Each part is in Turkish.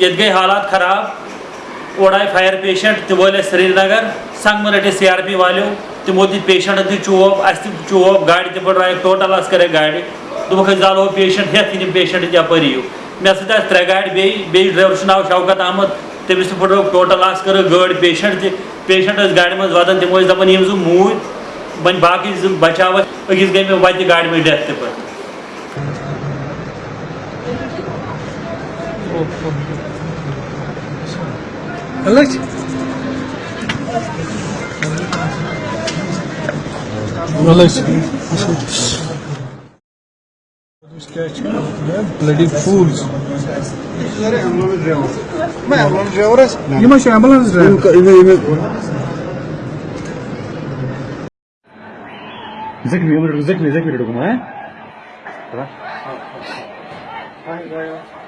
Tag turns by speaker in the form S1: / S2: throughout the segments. S1: یت گئی حالات خراب او آئی فائر پیشنٹ تک وجہ سری نگر سنگمہ رٹھے سیاری والو تمو دیشنٹن توب چوب گاڑِ تہِ پٹرا ٹوٹل گاڑِ دوٚپُکھ أسۍ زالو پیشنٹ ہیٚتھ آس پیشنٹ گاڑی یِیِو مےٚ سۭتۍ آسہٕ ترٛےٚ گاڑِ بیٚیہِ بیٚیہِ ڈرایور چھُ ناو شوکت احمد تٔمِس تہِ تر ٹوٹل آس کٔرٕکھ گٲڑۍ پیشنٹ تہِ پیشنٹ ٲسۍ ٲسۍ گاڑِ منٛز وَدان تِم دَپان یِم زٕ موٗدۍ وۄنۍ باقٕے زٕ بَچاو و أکِس گٔے مےٚ وَتہِ گاڑِ منٛز میں تہِ پَتہٕ Evet. Relax. Bloody fools. मैं ambulance driver है ये मैं एम्बुलेंस ड्राइवर इमे इमे Zekmi, Zekmi, Zekmi, Zekmi, Zekmi, Zekmi, Zekmi, Zekmi, Zekmi, Zekmi, Zekmi,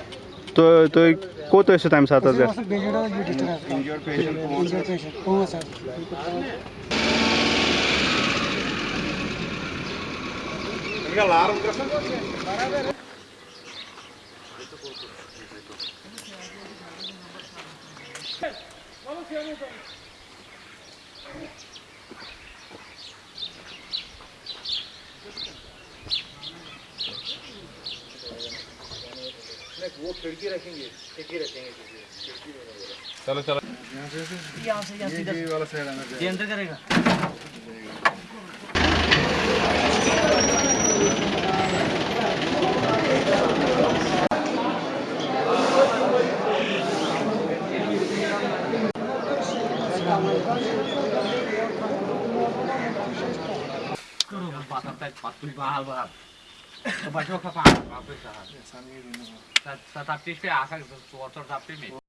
S1: तो तो कोतो येसो टाइम सात हजार Vamos, vamos, वो खिड़की रखेंगे खिड़की रखेंगे चलो चलो यहाँ से ये अंदर करेगा करो तो बच्चों का पाँच वापस सात सात पे आ सकते चौहत्तर सात पे में